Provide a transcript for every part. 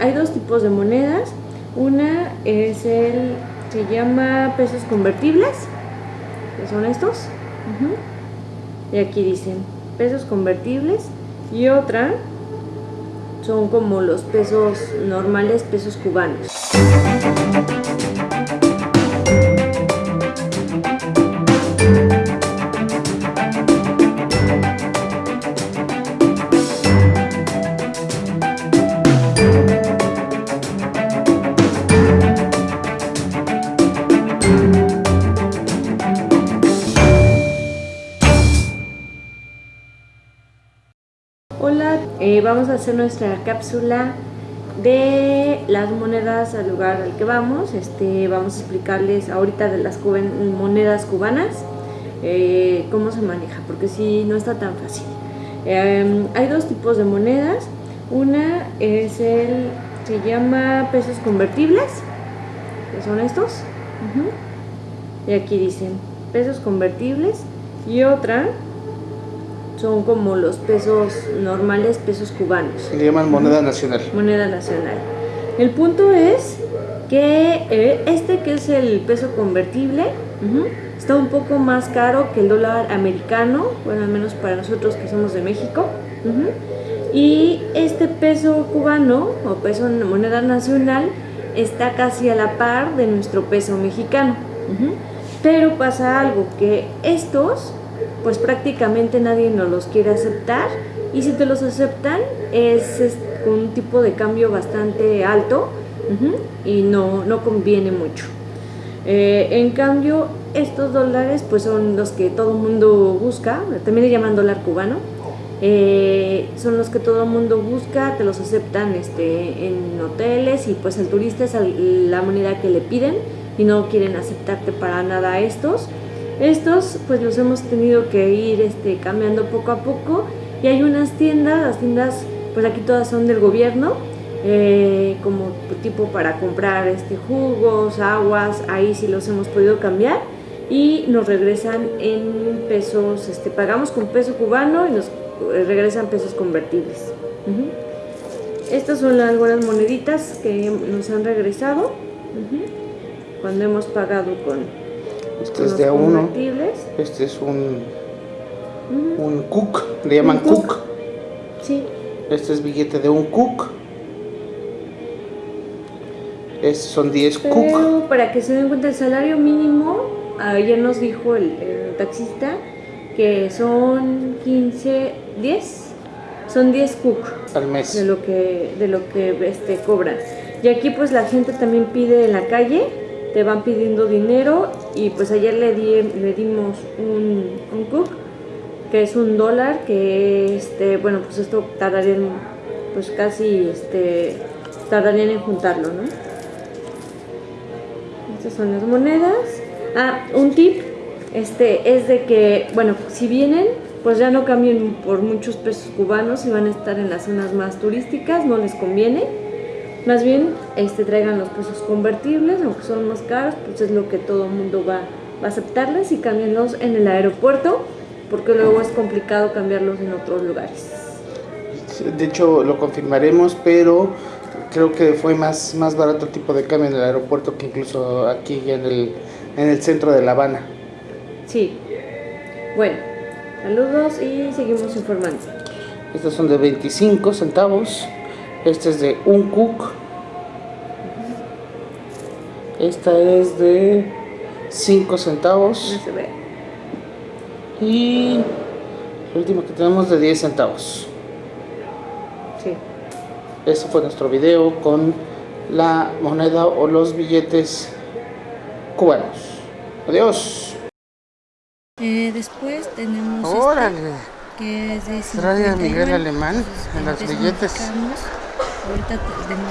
hay dos tipos de monedas. Una es el, se llama pesos convertibles, que son estos. Y aquí dicen pesos convertibles. Y otra son como los pesos normales, pesos cubanos. Eh, vamos a hacer nuestra cápsula de las monedas al lugar al que vamos. Este, vamos a explicarles ahorita de las monedas cubanas, eh, cómo se maneja, porque si no está tan fácil. Em, hay dos tipos de monedas. Una es el, se llama pesos convertibles, que son estos. Y aquí dicen pesos convertibles. Y otra son como los pesos normales, pesos cubanos. Le llaman moneda nacional. Moneda nacional. El punto es que eh, este que es el peso convertible está un poco más caro que el dólar americano, bueno, al menos para nosotros que somos de México. Y este peso cubano o peso moneda nacional está casi a la par de nuestro peso mexicano. Pero pasa algo, que estos pues prácticamente nadie nos los quiere aceptar y si te los aceptan es, un tipo de cambio bastante alto y no, no conviene mucho. Eh, en cambio, estos dólares pues son los que todo el mundo busca, también le llaman dólar cubano, eh, son los que todo el mundo busca, te los aceptan este, en hoteles y pues el turista es la moneda que le piden y no quieren aceptarte para nada estos. Estos pues los hemos tenido que ir este, cambiando poco a poco. Y hay unas tiendas, las tiendas pues aquí todas son del gobierno, eh, como tipo para comprar este, jugos, aguas, ahí sí los hemos podido cambiar. Y nos regresan en pesos, este, pagamos con peso cubano y nos eh, regresan pesos convertibles. Estas son las buenas moneditas que nos han regresado. Cuando hemos pagado con este es de a uno. Este es un, un cook, le llaman cook. Sí. Este es billete de un cook. Estos son 10 cook. para que se den cuenta, el salario mínimo, ayer nos dijo el, taxista que son 15, 10, son 10 cook al mes de lo que de lo que este cobran. Y aquí pues la gente también pide en la calle te van pidiendo dinero y pues ayer le, di, le dimos un, un cook que es un dólar que este bueno pues esto tardaría pues casi este tardarían en juntarlo no estas son las monedas. Ah un tip este es de que bueno si vienen pues ya no cambien por muchos pesos cubanos y van a estar en las zonas más turísticas no les conviene más bien este, traigan los pesos convertibles, aunque son más caros, pues es lo que todo el mundo va, a aceptarles y cambiarlos en el aeropuerto, porque luego es complicado cambiarlos en otros lugares. De hecho, lo confirmaremos, pero creo que fue más, más barato el tipo de cambio en el aeropuerto que incluso aquí en el, en el centro de La Habana. Sí. Bueno, saludos y seguimos informando. Estos son de 25 centavos. Este es de un cook. Esta es de 5 centavos. Y el último que tenemos de 10 centavos. Sí. Este fue nuestro video con la moneda o los billetes cubanos. Adiós. Eh, después tenemos Órale. Este, que es de Trae a Miguel Alemán en los billetes.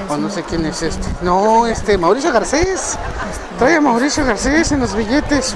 O no sé quién es este. No, este, Mauricio Garcés. Trae a Mauricio Garcés en los billetes.